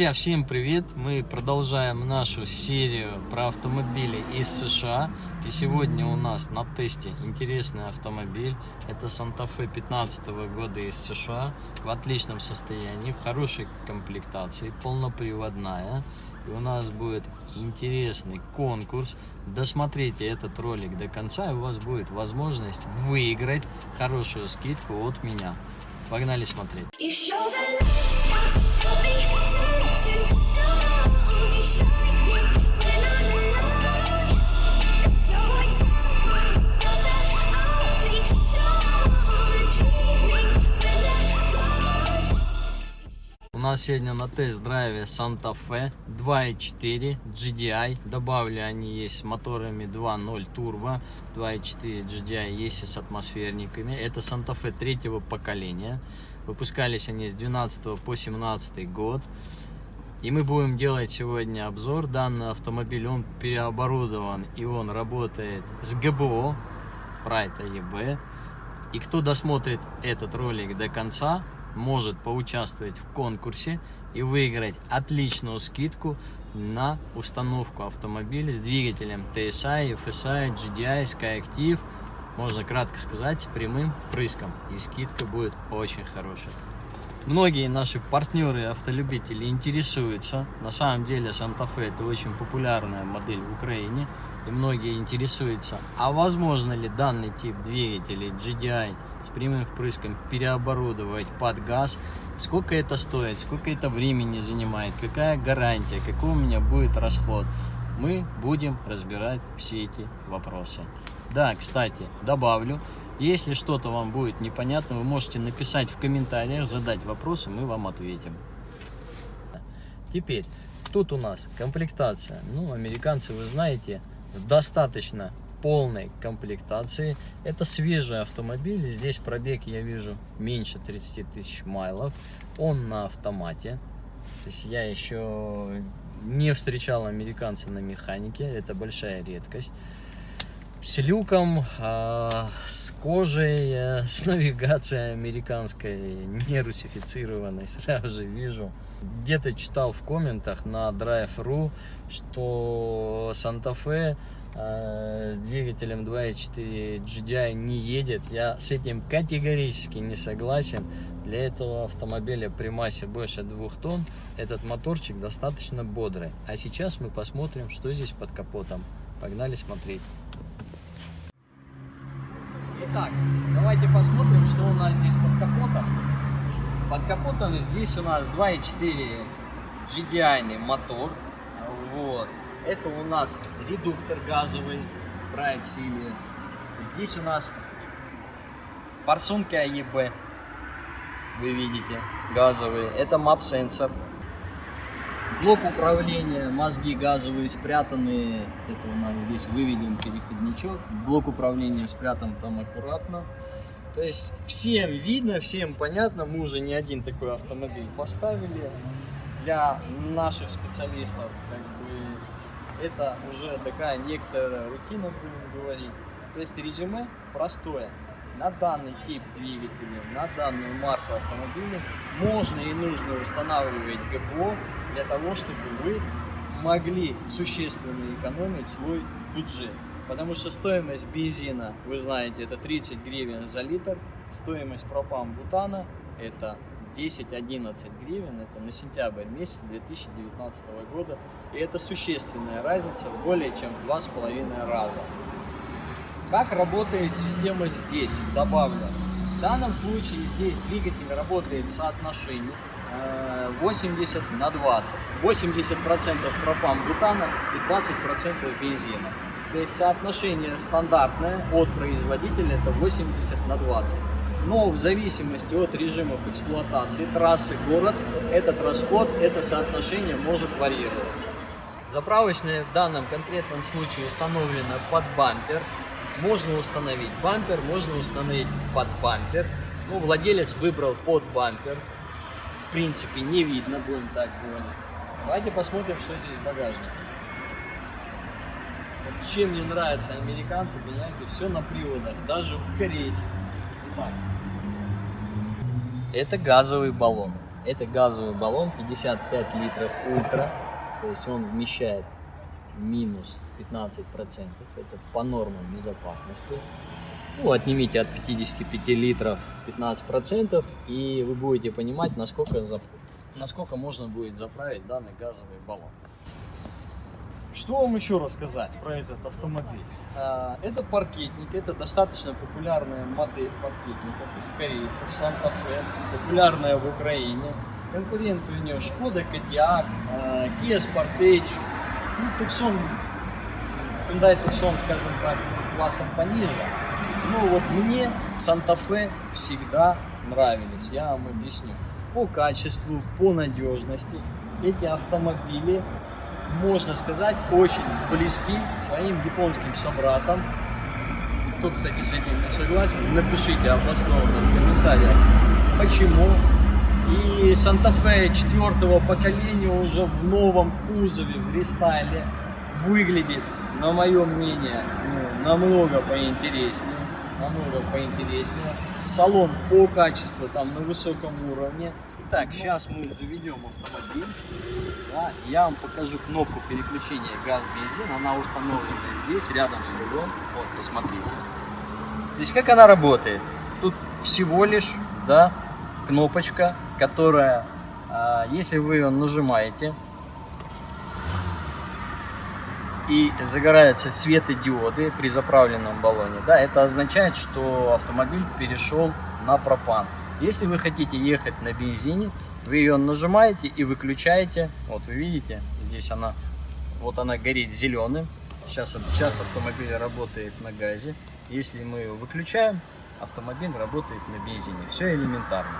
Друзья, всем привет! Мы продолжаем нашу серию про автомобили из США. И сегодня у нас на тесте интересный автомобиль. Это Santa Fe 15 года из США. В отличном состоянии, в хорошей комплектации, полноприводная. И у нас будет интересный конкурс. Досмотрите этот ролик до конца, и у вас будет возможность выиграть хорошую скидку от меня. Погнали смотреть. У нас сегодня на тест-драйве Santa Fe 2.4 GDI. Добавили они есть с моторами 2.0 турбо, 2.4 GDI есть и с атмосферниками. Это Santa Fe третьего поколения. Выпускались они с 12 по 17 год. И мы будем делать сегодня обзор. Данный автомобиль, он переоборудован и он работает с ГБО, Pride AEB. И кто досмотрит этот ролик до конца, может поучаствовать в конкурсе и выиграть отличную скидку на установку автомобиля с двигателем TSI, FSI, GDI, SkyActiv. Можно кратко сказать, с прямым впрыском. И скидка будет очень хорошая. Многие наши партнеры автолюбители интересуются. На самом деле Fe это очень популярная модель в Украине. И многие интересуются, а возможно ли данный тип двигателей GDI с прямым впрыском переоборудовать под газ. Сколько это стоит, сколько это времени занимает, какая гарантия, какой у меня будет расход. Мы будем разбирать все эти вопросы. Да, кстати, добавлю, если что-то вам будет непонятно, вы можете написать в комментариях, задать вопросы, мы вам ответим. Теперь, тут у нас комплектация. Ну, американцы, вы знаете, достаточно полной комплектации. Это свежий автомобиль. Здесь пробег, я вижу, меньше 30 тысяч майлов. Он на автомате. То есть я еще не встречал американца на механике. Это большая редкость с люком, а, с кожей, э, с навигацией американской, не русифицированной, сразу же вижу. Где-то читал в комментах на Drive.ru, что Санта-Фе с двигателем 2.4 GDI не едет. Я с этим категорически не согласен. Для этого автомобиля при массе больше 2 тонн этот моторчик достаточно бодрый. А сейчас мы посмотрим, что здесь под капотом. Погнали смотреть. Итак, давайте посмотрим, что у нас здесь под капотом. Под капотом здесь у нас 2.4 GDI мотор. Вот. Это у нас редуктор газовый, Pride Сили. Здесь у нас форсунки АЕБ, вы видите, газовые. Это мап-сенсор. Блок управления, мозги газовые спрятаны. Это у нас здесь выведен переходничок. Блок управления спрятан там аккуратно. То есть всем видно, всем понятно. Мы уже не один такой автомобиль поставили. Для наших специалистов как бы, это уже такая некоторая рутина, будем говорить. То есть резюме простое на данный тип двигателя, на данную марку автомобиля можно и нужно устанавливать ГБО для того, чтобы вы могли существенно экономить свой бюджет. Потому что стоимость бензина, вы знаете, это 30 гривен за литр, стоимость пропан-бутана это 10-11 гривен, это на сентябрь месяц 2019 года. И это существенная разница более чем в 2,5 раза. Как работает система здесь? Добавлю. В данном случае здесь двигатель работает в соотношении 80 э, на 20. 80% пропан-бутана и 20% бензина. То есть соотношение стандартное от производителя это 80 на 20. Но в зависимости от режимов эксплуатации, трассы, город, этот расход, это соотношение может варьироваться. Заправочная в данном конкретном случае установлена под бампер. Можно установить бампер, можно установить под бампер. Ну, владелец выбрал под бампер. В принципе, не видно, будем так говорить. Давайте посмотрим, что здесь в багажнике. Вот чем мне нравятся американцы, понимаете, все на приводах, даже у корейцев. Так. Это газовый баллон. Это газовый баллон 55 литров ультра, то есть он вмещает минус 15%. Это по нормам безопасности. Ну, отнимите от 55 литров 15%, и вы будете понимать, насколько, за... насколько можно будет заправить данный газовый баллон. Что вам еще рассказать про этот автомобиль? А, это паркетник, это достаточно популярная модель паркетников из корейцев, Санта-Фе, популярная в Украине. Конкуренты у нее Шкода, Кодиак, а, Kia Sportage, ну, Tucson, Hyundai Tucson, скажем так, классом пониже. Ну вот мне Санта-Фе всегда нравились, я вам объясню. По качеству, по надежности эти автомобили можно сказать, очень близки своим японским собратам. Кто, кстати, с этим не согласен, напишите обоснованно в комментариях, почему. И Санта-Фе четвертого поколения уже в новом кузове, в рестайле выглядит, на мое мнение, ну, намного поинтереснее. Намного поинтереснее. Салон по качеству там на высоком уровне. Итак, сейчас мы заведем автомобиль. Да, я вам покажу кнопку переключения газ-бензин. Она установлена здесь, рядом с рулем. Вот, посмотрите. Здесь как она работает? Тут всего лишь да, кнопочка, которая, а, если вы ее нажимаете, и загораются светодиоды при заправленном баллоне, да, это означает, что автомобиль перешел на пропан. Если вы хотите ехать на бензине, вы ее нажимаете и выключаете. Вот вы видите, здесь она, вот она горит зеленым. Сейчас, сейчас автомобиль работает на газе. Если мы ее выключаем, автомобиль работает на бензине. Все элементарно.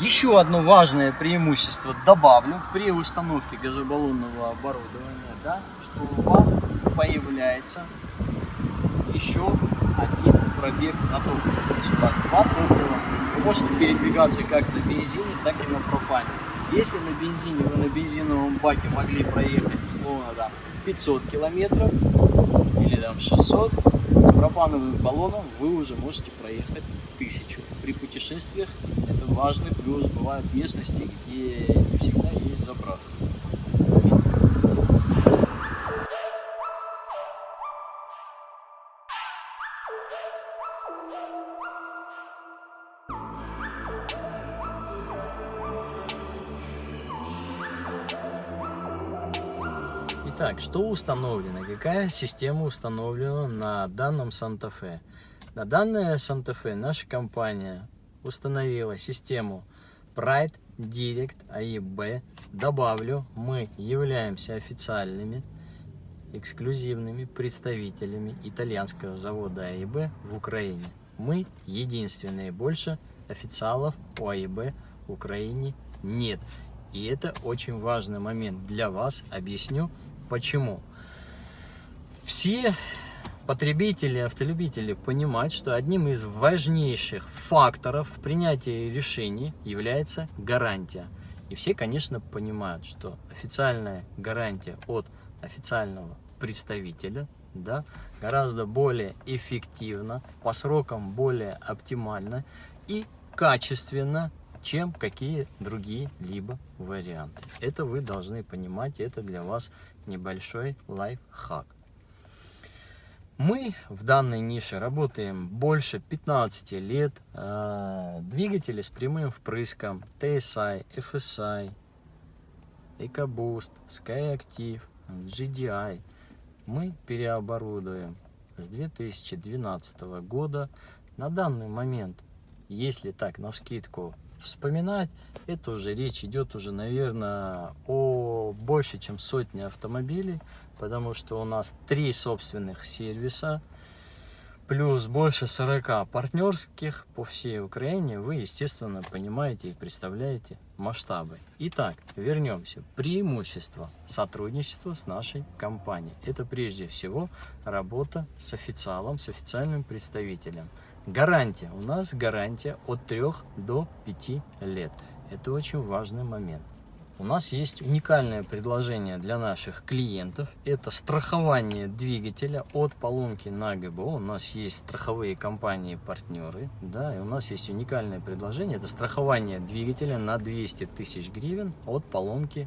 Еще одно важное преимущество добавлю при установке газобаллонного оборудования, да, что у вас появляется еще один пробег на топливо. То есть у вас два топлива вы можете передвигаться как на бензине, так и на пропане. Если на бензине вы на бензиновом баке могли проехать условно там 500 километров или там 600, с пропановым баллоном вы уже можете проехать 1000. При путешествиях это важный плюс. Бывают местности, где не всегда есть заправка. Итак, что установлено? Какая система установлена на данном Санта-Фе? На данное Санта-Фе наша компания установила систему Pride Direct AEB. Добавлю, мы являемся официальными эксклюзивными представителями итальянского завода AEB в Украине. Мы единственные, больше официалов у AEB в Украине нет. И это очень важный момент для вас. Объясню Почему? Все потребители, автолюбители понимают, что одним из важнейших факторов в принятии решений является гарантия. И все, конечно, понимают, что официальная гарантия от официального представителя да, гораздо более эффективна, по срокам более оптимально и качественно чем какие другие либо варианты. Это вы должны понимать, это для вас небольшой лайфхак. Мы в данной нише работаем больше 15 лет. А, двигатели с прямым впрыском TSI, FSI, EcoBoost, SkyActiv, GDI. Мы переоборудуем с 2012 года. На данный момент, если так на вскидку вспоминать, это уже речь идет уже, наверное, о больше, чем сотне автомобилей, потому что у нас три собственных сервиса, плюс больше 40 партнерских по всей Украине, вы, естественно, понимаете и представляете масштабы. Итак, вернемся. Преимущество сотрудничества с нашей компанией. Это прежде всего работа с официалом, с официальным представителем. Гарантия. У нас гарантия от 3 до 5 лет. Это очень важный момент. У нас есть уникальное предложение для наших клиентов. Это страхование двигателя от поломки на ГБО. У нас есть страховые компании-партнеры. Да, и у нас есть уникальное предложение. Это страхование двигателя на 200 тысяч гривен от поломки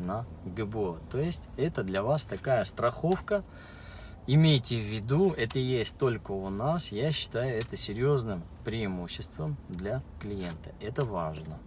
на ГБО. То есть это для вас такая страховка. Имейте в виду, это есть только у нас. Я считаю это серьезным преимуществом для клиента. Это важно.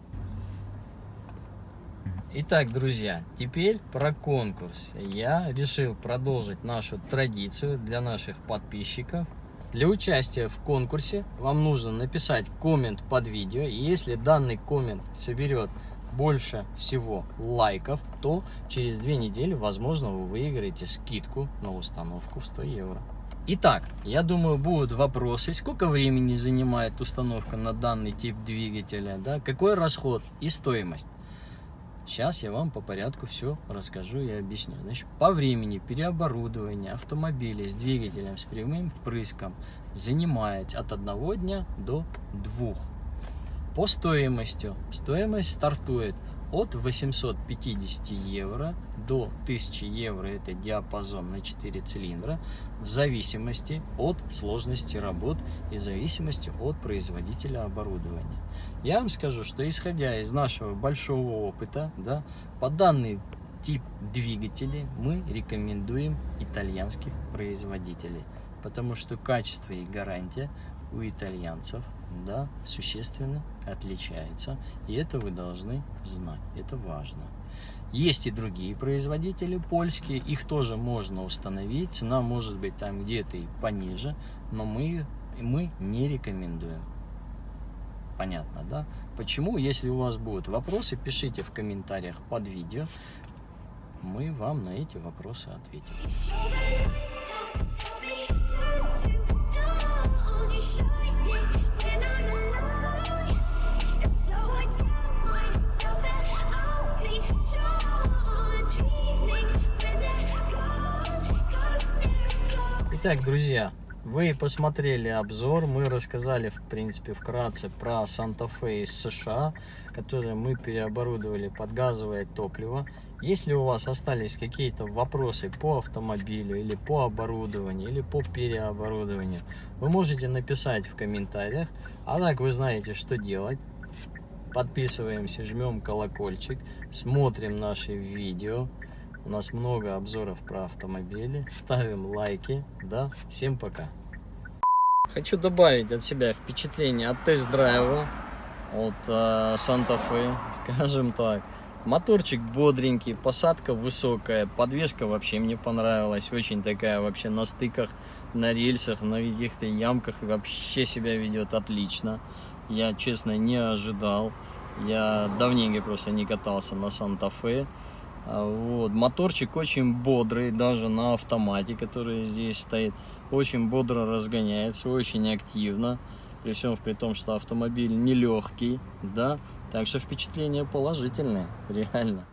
Итак, друзья, теперь про конкурс. Я решил продолжить нашу традицию для наших подписчиков. Для участия в конкурсе вам нужно написать коммент под видео. И если данный коммент соберет больше всего лайков, то через две недели, возможно, вы выиграете скидку на установку в 100 евро. Итак, я думаю, будут вопросы, сколько времени занимает установка на данный тип двигателя, да, какой расход и стоимость. Сейчас я вам по порядку все расскажу и объясню. Значит, по времени переоборудования автомобиля с двигателем с прямым впрыском занимает от одного дня до двух. По стоимости. Стоимость стартует от 850 евро до 1000 евро. Это диапазон на 4 цилиндра. В зависимости от сложности работ и зависимости от производителя оборудования. Я вам скажу, что исходя из нашего большого опыта, да, по данный тип двигателей мы рекомендуем итальянских производителей. Потому что качество и гарантия у итальянцев да, существенно отличается. И это вы должны знать. Это важно. Есть и другие производители польские, их тоже можно установить. Цена может быть там где-то и пониже, но мы, мы не рекомендуем. Понятно, да? Почему? Если у вас будут вопросы, пишите в комментариях под видео. Мы вам на эти вопросы ответим. Итак, друзья, вы посмотрели обзор, мы рассказали, в принципе, вкратце про Санта-Фе из США, который мы переоборудовали под газовое топливо. Если у вас остались какие-то вопросы по автомобилю, или по оборудованию, или по переоборудованию, вы можете написать в комментариях. А так вы знаете, что делать. Подписываемся, жмем колокольчик, смотрим наши видео. У нас много обзоров про автомобили. Ставим лайки. Да, всем пока. Хочу добавить от себя впечатление от тест-драйва от э, Санта-Фе, скажем так. Моторчик бодренький, посадка высокая, подвеска вообще мне понравилась, очень такая вообще на стыках, на рельсах, на каких-то ямках вообще себя ведет отлично. Я, честно, не ожидал, я давненько просто не катался на Санта-Фе. А, вот. Моторчик очень бодрый, даже на автомате, который здесь стоит. Очень бодро разгоняется, очень активно. При всем при том, что автомобиль нелегкий, да. Так что впечатление положительное, реально.